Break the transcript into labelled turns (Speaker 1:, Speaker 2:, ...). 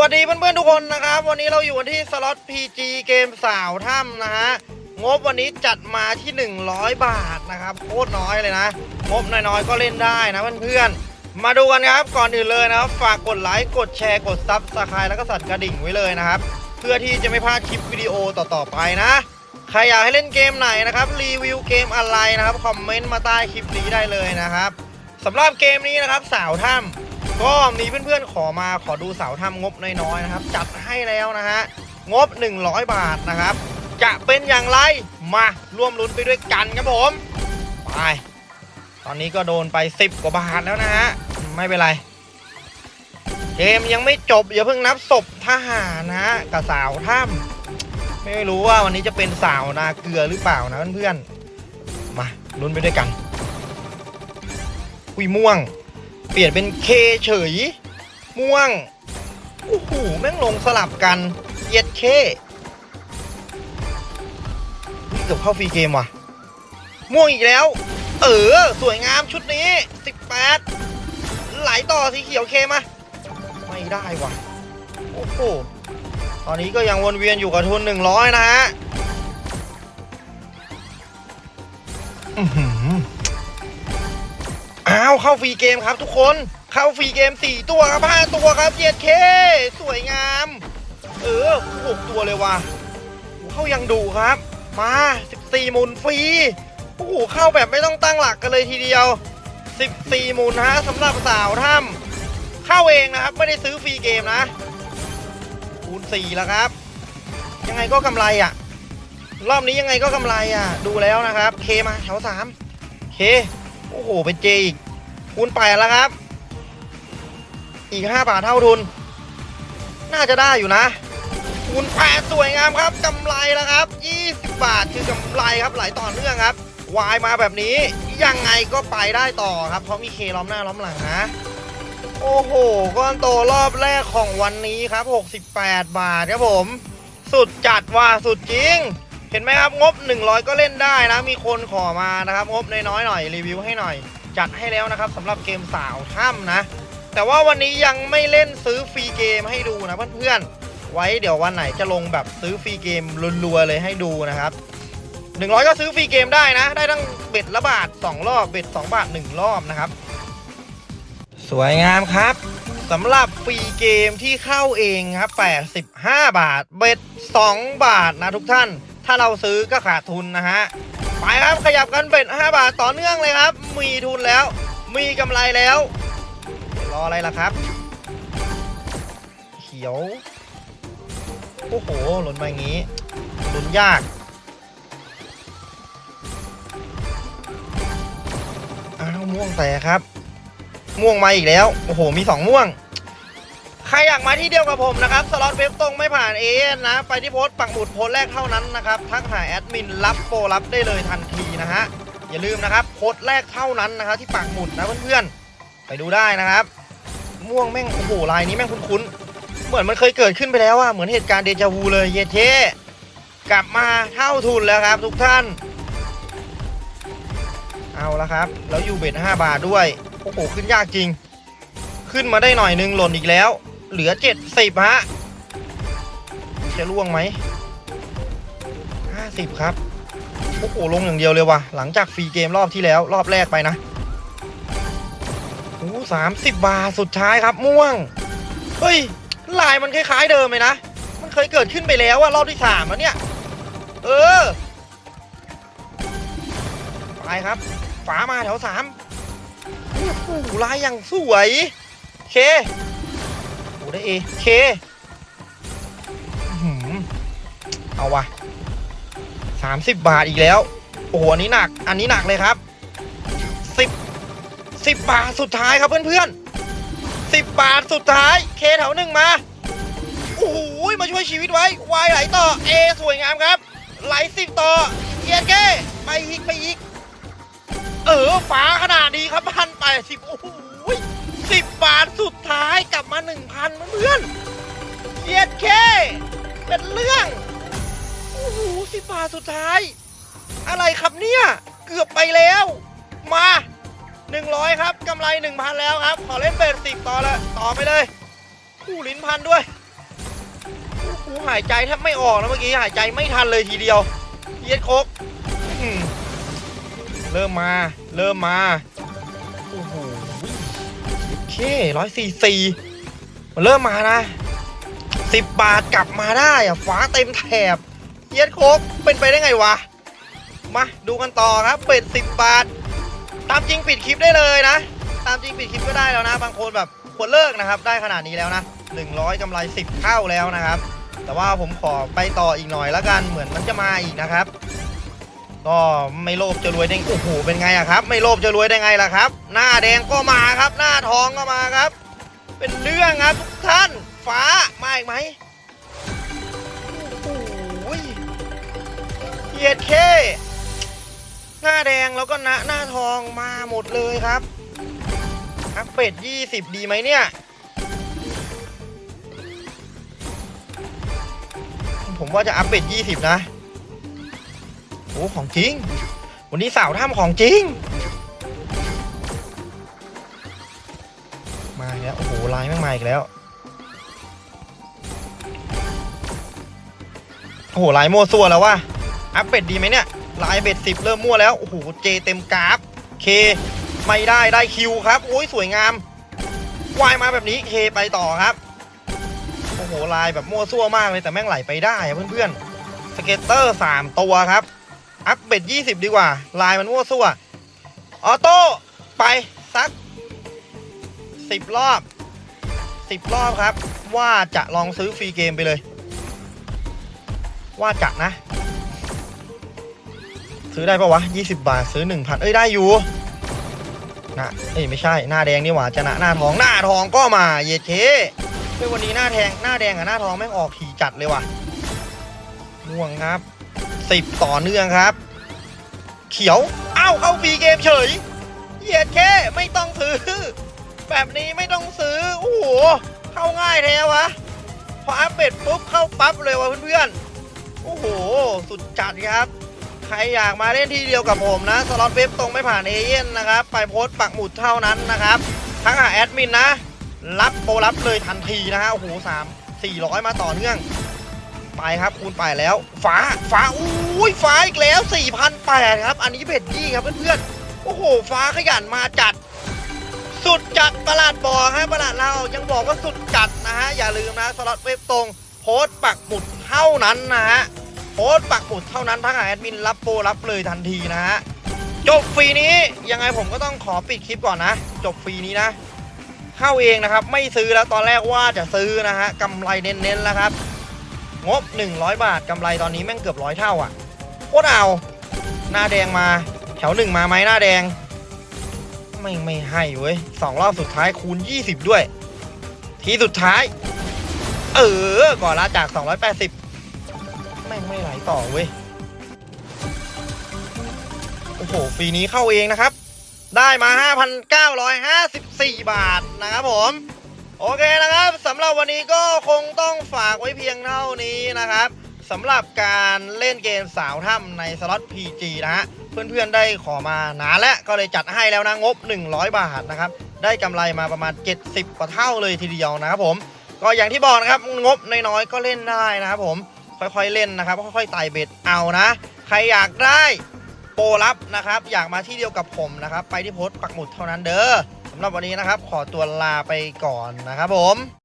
Speaker 1: สวัสดีเพื่อนๆทุกคนนะครับ วันนี้เราอยู่กันที่สล็อต PG เกมสาวถ้ำนะฮะงบวันนี้จัดมาที่ 100 บาทนะครับโคตรน้อยเลยนะ งบน้อยๆก็เล่นได้นะเพื่อนๆมาดูกันครับก่อนอื่นเลยนะครับ ฝากกดไลค์กดแชร์กด subscribe แล้วก็สั่นกระดิ่งไว้เลยนะครับ เพื่อที่จะไม่พลาดคลิปวิดีโอต่อๆไปนะใครอยากให้เล่นเกมไหนนะครับรีวิวเกมอะไรนะครับคอมเมนต์มาใต้คลิปนี้ได้เลยนะครับสำหรับเกมนี้นะครับสาวถ้ำ ก็มีเพื่อนๆขอมาขอดูเสาวถ้ำงบน้อยๆนะครับ จัดให้แล้วนะฮะ งบ 100 บาทนะครับ จะเป็นอย่างไรมาร่วมลุ้นไปด้วยกันครับผมไปตอนนี้ก็โดนไป 10 กว่าบาทแล้วนะฮะ ไม่เป็นไร เกมยังไม่จบอย่าเพิ่งนับศพทหารนะฮะกับสาวถ้ำไม่รู้ว่าวันนี้จะเป็นสาวนาเกลือหรือเปล่านะเพื่อนๆมาลุ้นไปด้วยกันอุยม่วง เปลี่ยนเป็นเคเฉย ม่วงโอ้โหแม่งลงสลับกันเย็ดเคเกือบเข้าฟรีเกมว่ะ ม่วงอีกแล้ว เออ สวยงามชุดนี้ 18 ไหลต่อสีเขียวเคมา ไม่ได้ว่ะ โอ้โห ตอนนี้ก็ยังวนเวียนอยู่กับทุน 100 นะฮะ อ้าวเข้าฟรีเกมครับทุกคนเข้าฟรีเกม 4 ตัวครับ5ตัวครับเจ็ดเคสวยงาม เออ6ตัวเลยว่ะเข้ายังดูครับ มา 14หมุนฟรีโอ้โหเข้าแบบไม่ต้องตั้งหลักกันเลยทีเดียว 14หมุนฮะสำหรับสาวถ้ำเข้าเองนะครับ ไม่ได้ซื้อฟรีเกมนะคูณ4แล้วครับ ยังไงก็กำไรอะ รอบนี้ยังไงก็กำไรอะ ดูแล้วนะครับ เคมาแถว3เค โอ้โห เป็นเจอีกคูณ8แล้วครับ อีก5บาทเท่าทุน น่าจะได้อยู่นะคูณ8สวยงามครับกำไรแล้วครับ20บาทคือกำไรครับไหลต่อเนื่องครับวายมาแบบนี้ยังไงก็ไปได้ต่อครับ เพราะมีเคล้อมหน้าล้อมหลังนะ โอ้โห ก้อนโตรอบแรกของวันนี้ครับ 68 บาทครับผม สุดจัดว่าสุดจริง เห็นไหมครับงบ 100 ก็เล่นได้นะ มีคนขอมานะครับ งบน้อยๆหน่อยรีวิวให้หน่อย จัดให้แล้วนะครับสำหรับเกมสาวถ้ำนะ แต่ว่าวันนี้ยังไม่เล่นซื้อฟรีเกมให้ดูนะเพื่อนๆไว้เดี๋ยววันไหนจะลงแบบซื้อฟรีเกมรัวๆเลยให้ดูนะครับ100 ก็ซื้อฟรีเกมได้นะ ได้ทั้งเบ็ดละบาท 2 รอบ เบ็ด 2 บาท 1 รอบนะครับ สวยงามครับสำหรับฟรีเกมที่เข้าเองครับ85 บาท เบ็ด 2 บาทนะทุกท่าน ถ้าเราซื้อก็ขาดทุนนะฮะไปครับขยับกันเบ็ด5บาทต่อเนื่องเลยครับ มีทุนแล้ว มีกำไรแล้ว รออะไรล่ะครับ เขียวโอ้โหหล่นมาอย่างนี้หล่นยากอ้าวม่วงแต่ครับ ม่วงมาอีกแล้ว โอ้โห มี2ม่วง ใครอยากมาที่เดียวกับผมนะครับสล็อตเว็บตรงไม่ผ่านเอนะ ไปที่โพสต์ปักหมุดโพสต์แรกเท่านั้นนะครับทักหาแอดมินรับโปรรับได้เลยทันทีนะฮะอย่าลืมนะครับโพสต์แรกเท่านั้นนะครับที่ปักหมุดนะเพื่อนๆไปดูได้นะครับ ม่วงแม่งโอ้โหลายนี้แม่งคุ้นๆเหมือนมันเคยเกิดขึ้นไปแล้วอะเหมือนเหตุการณ์เดจาวูเลยเยเทกลับมาเท่าทุนแล้วครับ ทุกท่าน เอาละครับ แล้วอยู่เบ็ด5บาทด้วยโอ้โหขึ้นยากจริง ขึ้นมาได้หน่อยนึงหล่นอีกแล้ว เหลือ70ฮะ จะล่วงไหม50ครับ โอ้โหลงอย่างเดียวเลยว่ะ หลังจากฟรีเกมรอบที่แล้วรอบแรกไปนะโอ้สามสิบบาทสุดท้ายครับม่วง เฮ้ย ลายมันคล้ายๆเดิมเลยนะ มันเคยเกิดขึ้นไปแล้วอะรอบที่สามแล้วเนี่ย เออ ไปครับฝามาแถวสามโอ้โหลายอย่างสวย เคโอ้ ได้เอเคอือเอาวะสามสิบบาทอีกแล้ว โอ้โหอันนี้หนัก อันนี้หนักเลยครับสิบสิบบาทสุดท้ายครับเพื่อนๆสิบบาทสุดท้าย เคแถวหนึ่งมา โอ้โหมาช่วยชีวิตไว้ วายไหลต่อ เอ สวยงามครับ ไหลสิบต่อเยียเก้ไปอีกไปอีก เออฝาขนาดนี้ครับพันแปสิบโอ้โหสิบบาทสุดท้ายาสุดท้าย อะไรครับเนี่ย เกือบไปแล้ว มาหนึ่งร้อยครับกำไรหนึ่งพันแล้วครับ ขอเล่นเบสสิบต่อเลยต่อไปเลยคู่ลิ้นพันด้วยกูหายใจแทบไม่ออกนะเมื่อกี้หายใจไม่ทันเลยทีเดียวเย็ดโคกเริ่มมา เริ่มมา โอ้โหโอเคร้อยสี่สี่มันเริ่มมานะสิบบาทกลับมาได้อะฟ้าเต็มแถบ เย็ดโคกเป็นไปได้ไงวะ มาดูกันต่อครับเป็ดสิบบาท ตามจริงปิดคลิปได้เลยนะ ตามจริงปิดคลิปก็ได้แล้วนะ บางคนแบบควรเลิกนะครับ ได้ขนาดนี้แล้วนะ100กำไร 10เท่าแล้วนะครับ แต่ว่าผมขอไปต่ออีกหน่อยแล้วกันเหมือนมันจะมาอีกนะครับ ก็ไม่โลภจะรวยได้โอ้โหเป็นไงอะครับ ไม่โลภจะรวยได้ไงล่ะครับ หน้าแดงก็มาครับ หน้าทองก็มาครับ เป็นเรื่องครับทุกท่านฟ้ามาอีกไหม เหยียดเคหน้าแดงแล้วก็หน้าหน้าทองมาหมดเลยครับอัพเป็ด20ดีไหมเนี่ย ผมว่าจะอัพเป็ด20นะ โอ้ของจริง วันนี้สาวถ้ำของจริง มาแล้ว โอ้โหลายแม่งมาอีกแล้ว โอ้โหลายโม่ซัวแล้วว่ะ อัพเป็ดดีไหมเนี่ยลายเบ็ดสิบเริ่มมั่วแล้วโอ้โหเจเต็มกราฟเคไม่ได้ได้คิวครับโอ้ยสวยงามวายมาแบบนี้เคไปต่อครับโอ้โหลายแบบมั่วซั่วมากเลยแต่แม่งไหลไปได้อะเพื่อนๆสเก็ตเตอร์3ตัวครับ อัพเบ็ด20ดีกว่า ลายมันมั่วซั่วออโต้ไปสัก10รอบ10รอบครับ ว่าจะลองซื้อฟรีเกมไปเลย ว่าจะนะ ซื้อได้ปะวะ 20 บาทซื้อ 1,000 เอ้ย ได้อยู่นะเอ้ย ไม่ใช่ หน้าแดงนี่หว่าจะนะหน้าทอง หน้าทองก็มา เยดเคเฮ้ยวันนี้หน้าแทง หน้าแดงกับหน้าทองแม่งออกถี่จัดเลยว่ะม่วงครับ 10 ต่อเนื่องครับ เขียว เอ้าเข้า free game เฉย เย็ดเข้ไม่ต้องซื้อ แบบนี้ไม่ต้องซื้อ โอ้โห เข้าง่ายแท้วะ พอ up bet ปุ๊บเข้าปั๊บเลยวะเพื่อนๆ โอ้โห สุดจัดครับ ใครอยากมาเล่นที่เดียวกับผมนะสล็อตเว็บตรงไม่ผ่านเอเย่นต์นะครับ ไปโพสต์ปักหมุดเท่านั้นนะครับทั้งหาแอดมินนะ รับโปรรับเลยทันทีนะฮะโอ้โหสามสี่ร้อยมาต่อเนื่อง ไปครับคูณไปแล้วฟ้าฟ้าอุ้ยฟ้าอีกแล้ว4 0 0 8ครับ อันนี้เบ็ดยี่ครับเพื่อนๆโอ้โห ฟ้าขยันมาจัด สุดจัดประหลาดบอกฮะประหลาดเรายังบอกว่าสุดจัดนะฮะอย่าลืมนะสล็อตเว็บตรงโพสต์ปักหมุดเท่านั้นนะฮะ สต์ปักหมุดเท่านั้นทั้งแอดมินรับโปรรับเลยทันทีนะฮะจบฟรีนี้ยังไงผมก็ต้องขอปิดคลิปก่อนนะ จบฟรีนี้นะ เข้าเองนะครับ ไม่ซื้อแล้วตอนแรกว่าจะซื้อนะฮะกำไรเน้นๆแล้วครับ งบ 100 บาทกำไรตอนนี้แม่งเกือบร้อยเท่าอะโคตรเอาหน้าแดงมา แถวหนึ่งมาไหมหน้าแดง ไม่ไม่ให้เว้ยสองรอบสุดท้ายคูณ 20 ด้วย ทีสุดท้าย เออก่อนละจาก 280 แม่งไม่ไหลต่อเว้ย โอ้โหฟรีนี้เข้าเองนะครับ ได้มา 5,954 บาทนะครับผม โอเคนะครับสำหรับวันนี้ก็คงต้องฝากไว้เพียงเท่านี้นะครับสำหรับการเล่นเกมสาวถ้ำในสล็อต PG นะฮะ เพื่อนๆได้ขอมานานแล้วก็เลยจัดให้แล้วนะงบ 100 บาทนะครับ ได้กำไรมาประมาณ 70 กว่าเท่าเลยทีเดียวนะครับผม ก็อย่างที่บอกนะครับงบน้อยๆก็เล่นได้นะครับผม ค่อยๆเล่นนะครับ ค่อยๆไต่เบ็ดเอานะ ใครอยากได้โปรลับนะครับ อยากมาที่เดียวกับผมนะครับ ไปที่โพสต์ปักหมุดเท่านั้นเด้อสำหรับวันนี้นะครับ ขอตัวลาไปก่อนนะครับผม